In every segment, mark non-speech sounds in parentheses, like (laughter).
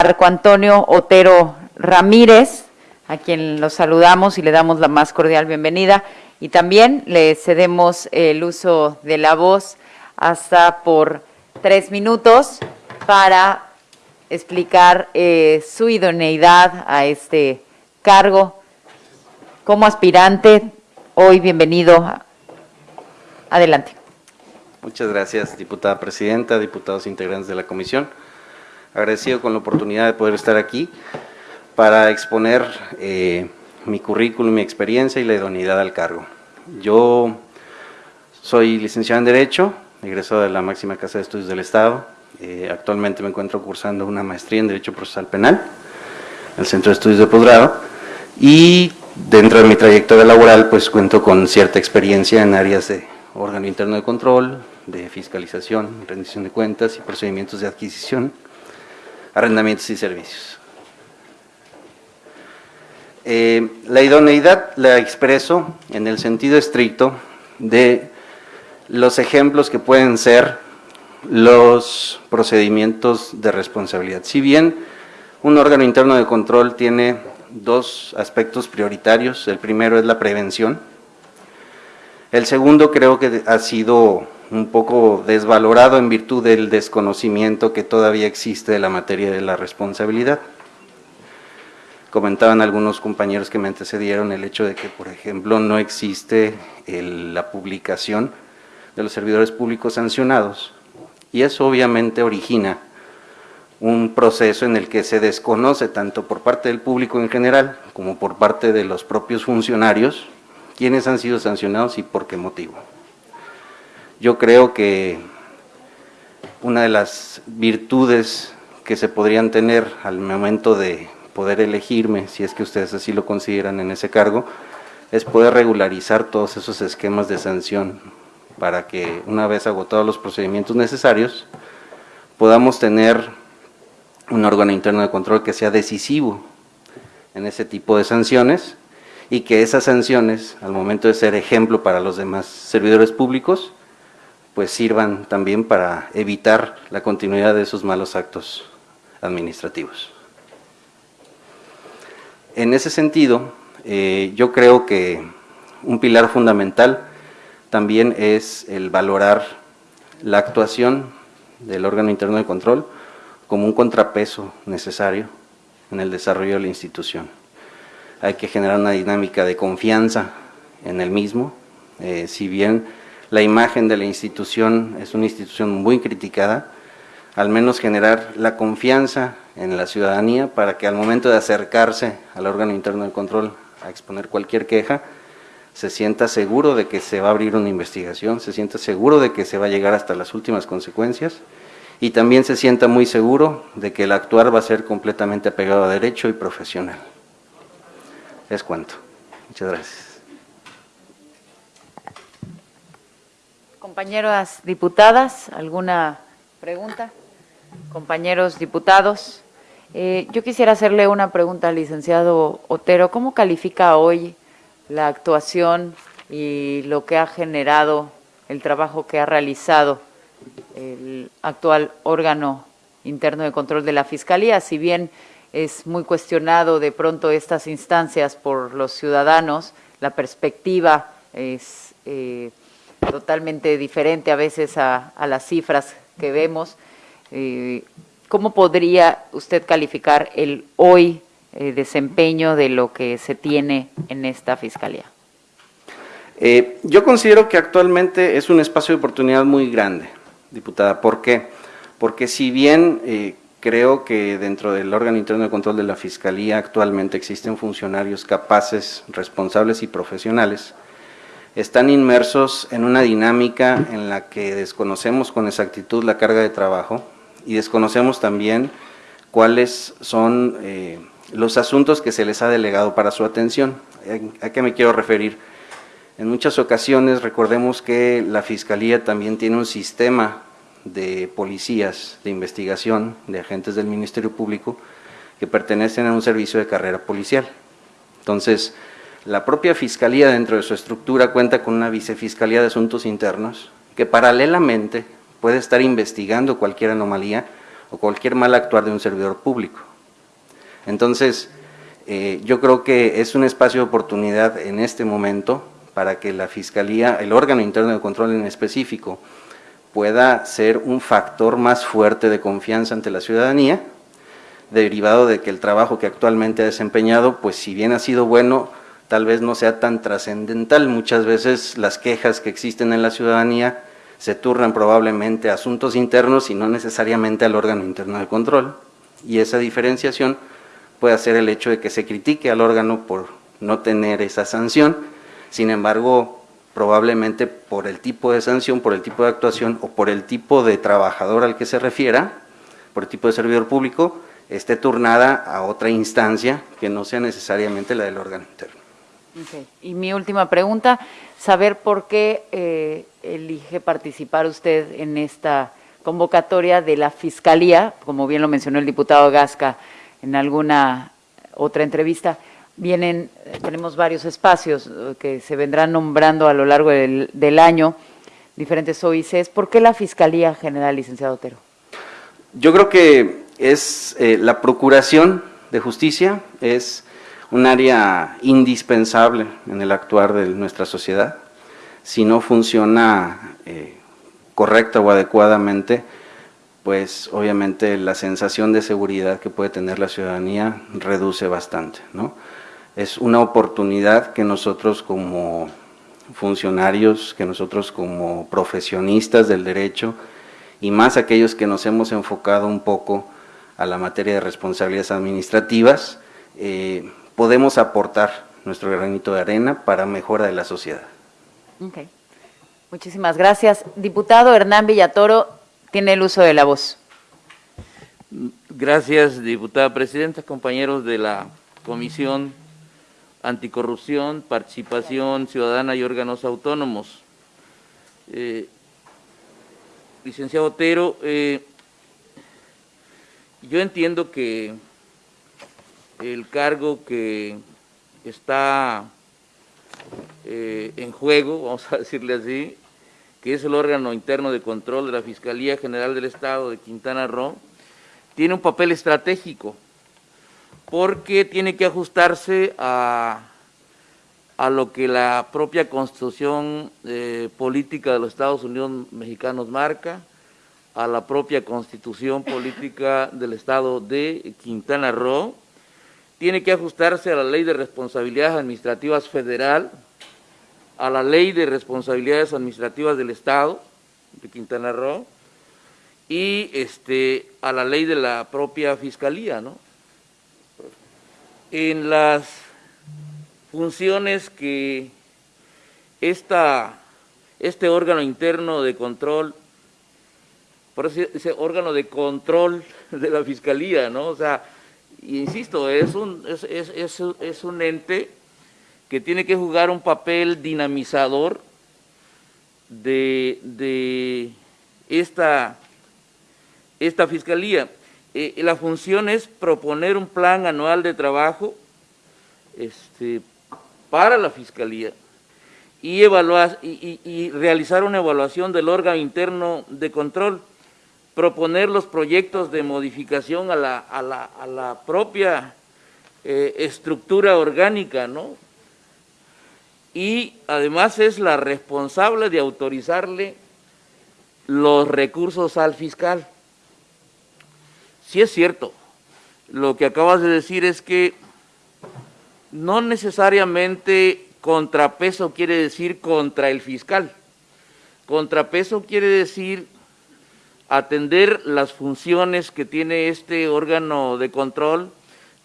Marco Antonio Otero Ramírez, a quien los saludamos y le damos la más cordial bienvenida. Y también le cedemos el uso de la voz hasta por tres minutos para explicar eh, su idoneidad a este cargo. Como aspirante, hoy bienvenido. Adelante. Muchas gracias, diputada presidenta, diputados integrantes de la comisión. Agradecido con la oportunidad de poder estar aquí para exponer eh, mi currículum, mi experiencia y la idoneidad al cargo. Yo soy licenciado en Derecho, egresado de la máxima Casa de Estudios del Estado. Eh, actualmente me encuentro cursando una maestría en Derecho Procesal Penal en el Centro de Estudios de Posgrado y dentro de mi trayectoria laboral pues cuento con cierta experiencia en áreas de órgano interno de control, de fiscalización, rendición de cuentas y procedimientos de adquisición, arrendamientos y servicios. Eh, la idoneidad la expreso en el sentido estricto de los ejemplos que pueden ser los procedimientos de responsabilidad. Si bien un órgano interno de control tiene dos aspectos prioritarios, el primero es la prevención, el segundo creo que ha sido un poco desvalorado en virtud del desconocimiento que todavía existe de la materia de la responsabilidad. Comentaban algunos compañeros que me antecedieron el hecho de que, por ejemplo, no existe la publicación de los servidores públicos sancionados y eso obviamente origina un proceso en el que se desconoce tanto por parte del público en general como por parte de los propios funcionarios quiénes han sido sancionados y por qué motivo. Yo creo que una de las virtudes que se podrían tener al momento de poder elegirme, si es que ustedes así lo consideran en ese cargo, es poder regularizar todos esos esquemas de sanción para que una vez agotados los procedimientos necesarios, podamos tener un órgano interno de control que sea decisivo en ese tipo de sanciones y que esas sanciones, al momento de ser ejemplo para los demás servidores públicos, pues sirvan también para evitar la continuidad de esos malos actos administrativos. En ese sentido, eh, yo creo que un pilar fundamental también es el valorar la actuación del órgano interno de control como un contrapeso necesario en el desarrollo de la institución hay que generar una dinámica de confianza en el mismo, eh, si bien la imagen de la institución es una institución muy criticada, al menos generar la confianza en la ciudadanía para que al momento de acercarse al órgano interno de control a exponer cualquier queja, se sienta seguro de que se va a abrir una investigación, se sienta seguro de que se va a llegar hasta las últimas consecuencias y también se sienta muy seguro de que el actuar va a ser completamente apegado a derecho y profesional. Es cuanto. Muchas gracias. Compañeras diputadas, ¿alguna pregunta? Compañeros diputados, eh, yo quisiera hacerle una pregunta al licenciado Otero. ¿Cómo califica hoy la actuación y lo que ha generado, el trabajo que ha realizado el actual órgano interno de control de la Fiscalía? Si bien es muy cuestionado de pronto estas instancias por los ciudadanos, la perspectiva es eh, totalmente diferente a veces a, las cifras que vemos. Eh, ¿Cómo podría usted calificar el hoy eh, desempeño de lo que se tiene en esta Fiscalía? yo considero que actualmente es un espacio de oportunidad muy grande, diputada. ¿Por qué? Porque si bien Creo que dentro del órgano interno de control de la Fiscalía actualmente existen funcionarios capaces, responsables y profesionales. Están inmersos en una dinámica en la que desconocemos con exactitud la carga de trabajo y desconocemos también cuáles son eh, los asuntos que se les ha delegado para su atención. ¿A qué me quiero referir? En muchas ocasiones recordemos que la Fiscalía también tiene un sistema de policías de investigación, de agentes del Ministerio Público, que pertenecen a un servicio de carrera policial. Entonces, la propia Fiscalía dentro de su estructura cuenta con una vicefiscalía de asuntos internos que paralelamente puede estar investigando cualquier anomalía o cualquier mal actuar de un servidor público. Entonces, eh, yo creo que es un espacio de oportunidad en este momento para que la Fiscalía, el órgano interno de control en específico, pueda ser un factor más fuerte de confianza ante la ciudadanía, derivado de que el trabajo que actualmente ha desempeñado, pues si bien ha sido bueno, tal vez no sea tan trascendental. Muchas veces las quejas que existen en la ciudadanía se turnan probablemente a asuntos internos y no necesariamente al órgano interno de control. Y esa diferenciación puede hacer el hecho de que se critique al órgano por no tener esa sanción, sin embargo, probablemente por el tipo de sanción, por el tipo de actuación o por el tipo de trabajador al que se refiera, por el tipo de servidor público, esté turnada a otra instancia que no sea necesariamente la del órgano interno. Y mi última pregunta, saber por qué eh, elige participar usted en esta convocatoria de la Fiscalía, como bien lo mencionó el diputado Gasca en alguna otra entrevista, vienen, tenemos varios espacios eh, que se vendrán nombrando a lo largo del, año, diferentes OICs. ¿Por qué la Fiscalía General, licenciado Otero? Yo creo que es eh, la procuración de justicia, es un área indispensable en el actuar de nuestra sociedad. Si no funciona eh, correcta o adecuadamente, pues obviamente la sensación de seguridad que puede tener la ciudadanía reduce bastante. ¿no? Es una oportunidad que nosotros como funcionarios, que nosotros como profesionistas del derecho, y más aquellos que nos hemos enfocado un poco a la materia de responsabilidades administrativas, eh, podemos aportar nuestro granito de arena para mejora de la sociedad. Okay. Muchísimas gracias. Diputado Hernán Villatoro, tiene el uso de la voz. Gracias, diputada presidenta, compañeros de la Comisión Anticorrupción, Participación Ciudadana y Órganos Autónomos. Eh, licenciado Otero, eh, yo entiendo que el cargo que está eh, en juego, (laughs) vamos a decirle así, que es el órgano interno de control de la Fiscalía General del Estado de Quintana Roo, tiene un papel estratégico, porque tiene que ajustarse a, a lo que la propia Constitución eh, Política de los Estados Unidos Mexicanos marca, a la propia Constitución Política del Estado de Quintana Roo, tiene que ajustarse a la Ley de Responsabilidades Administrativas Federal, a la Ley de Responsabilidades Administrativas del Estado de Quintana Roo y este, a la ley de la propia Fiscalía. ¿no? En las funciones que esta, este órgano interno de control, por eso ese órgano de control de la Fiscalía, ¿no? O sea, insisto, es un, es, es, es un ente que tiene que jugar un papel dinamizador de, esta, esta fiscalía. Eh, la función es proponer un plan anual de trabajo este, para la fiscalía y, evaluar, y, realizar una evaluación del órgano interno de control, proponer los proyectos de modificación a la, a la, a la propia eh, estructura orgánica, ¿no? y además es la responsable de autorizarle los recursos al fiscal. Si es cierto, lo que acabas de decir es que no necesariamente contrapeso quiere decir contra el fiscal. Contrapeso quiere decir atender las funciones que tiene este órgano de control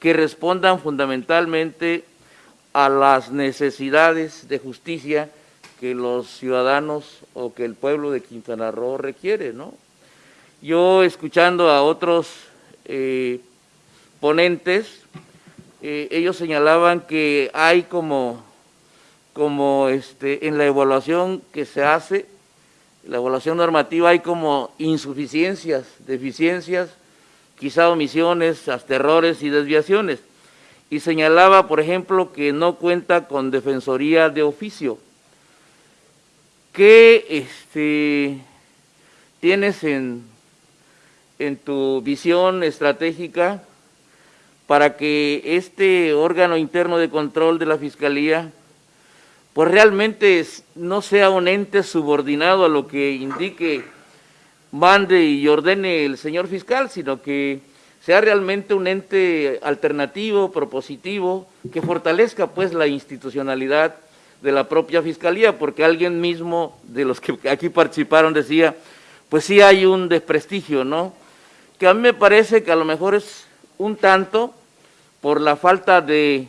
que respondan fundamentalmente a las necesidades de justicia que los ciudadanos o que el pueblo de Quintana Roo requiere, ¿no? Yo escuchando a otros eh, ponentes, eh, ellos señalaban que hay como, como este, en la evaluación que se hace, la evaluación normativa hay como insuficiencias, deficiencias, quizá omisiones, errores y desviaciones y señalaba, por ejemplo, que no cuenta con defensoría de oficio. ¿Qué este, tienes en, en tu visión estratégica para que este órgano interno de control de la Fiscalía pues realmente no sea un ente subordinado a lo que indique, mande y ordene el señor fiscal, sino que sea realmente un ente alternativo, propositivo, que fortalezca pues la institucionalidad de la propia Fiscalía, porque alguien mismo de los que aquí participaron decía, pues sí hay un desprestigio, ¿no? Que a mí me parece que a lo mejor es un tanto por la falta de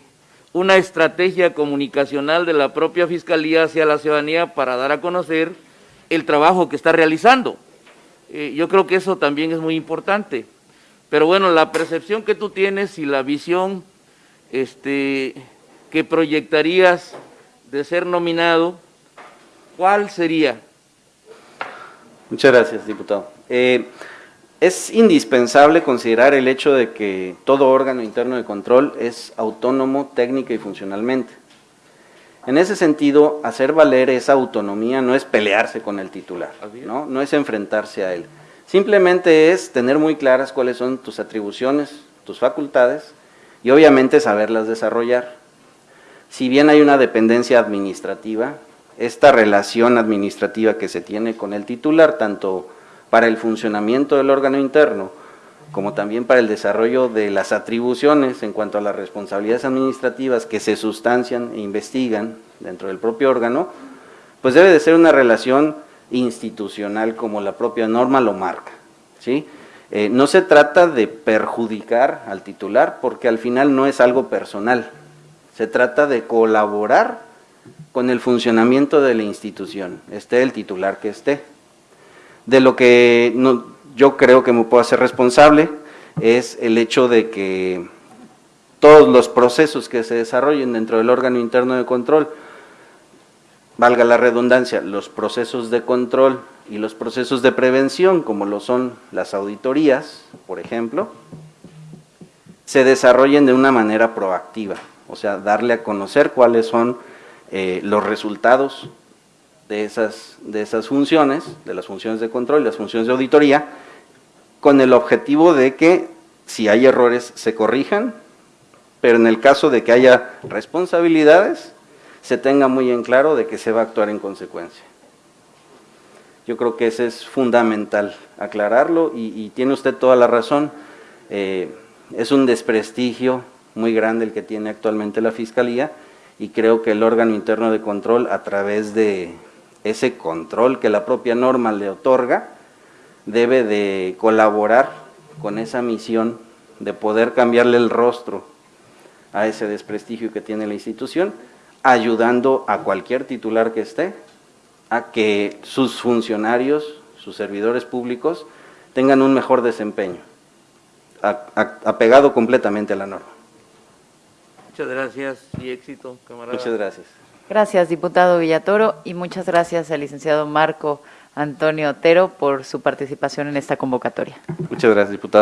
una estrategia comunicacional de la propia Fiscalía hacia la ciudadanía para dar a conocer el trabajo que está realizando. Eh, yo creo que eso también es muy importante. Pero bueno, la percepción que tú tienes y la visión este, que proyectarías de ser nominado, ¿cuál sería? Muchas gracias, diputado. Eh, es indispensable considerar el hecho de que todo órgano interno de control es autónomo técnica y funcionalmente. En ese sentido, hacer valer esa autonomía no es pelearse con el titular, ¿no? no es enfrentarse a él. Simplemente es tener muy claras cuáles son tus atribuciones, tus facultades y obviamente saberlas desarrollar. Si bien hay una dependencia administrativa, esta relación administrativa que se tiene con el titular, tanto para el funcionamiento del órgano interno, como también para el desarrollo de las atribuciones en cuanto a las responsabilidades administrativas que se sustancian e investigan dentro del propio órgano, pues debe de ser una relación institucional como la propia norma lo marca. ¿sí? Eh, no se trata de perjudicar al titular porque al final no es algo personal, se trata de colaborar con el funcionamiento de la institución, esté el titular que esté de lo que yo creo que me puedo hacer responsable es el hecho de que todos los procesos que se desarrollen dentro del órgano interno de control, valga la redundancia, los procesos de control y los procesos de prevención, como lo son las auditorías, por ejemplo, se desarrollen de una manera proactiva, o sea, darle a conocer cuáles son eh, los resultados de esas, de esas funciones, de las funciones de control y las funciones de auditoría, con el objetivo de que si hay errores se corrijan, pero en el caso de que haya responsabilidades, se tenga muy en claro de que se va a actuar en consecuencia. Yo creo que ese es fundamental aclararlo y, tiene usted toda la razón. Eh, es un desprestigio muy grande el que tiene actualmente la Fiscalía y creo que el órgano interno de control a través de ese control que la propia norma le otorga, debe de colaborar con esa misión de poder cambiarle el rostro a ese desprestigio que tiene la institución, ayudando a cualquier titular que esté a que sus funcionarios, sus servidores públicos, tengan un mejor desempeño, apegado completamente a la norma. Muchas gracias y éxito, camarada. Muchas gracias. Gracias, diputado Villatoro, y muchas gracias al licenciado Marco Antonio Otero por su participación en esta convocatoria. Muchas gracias, diputado.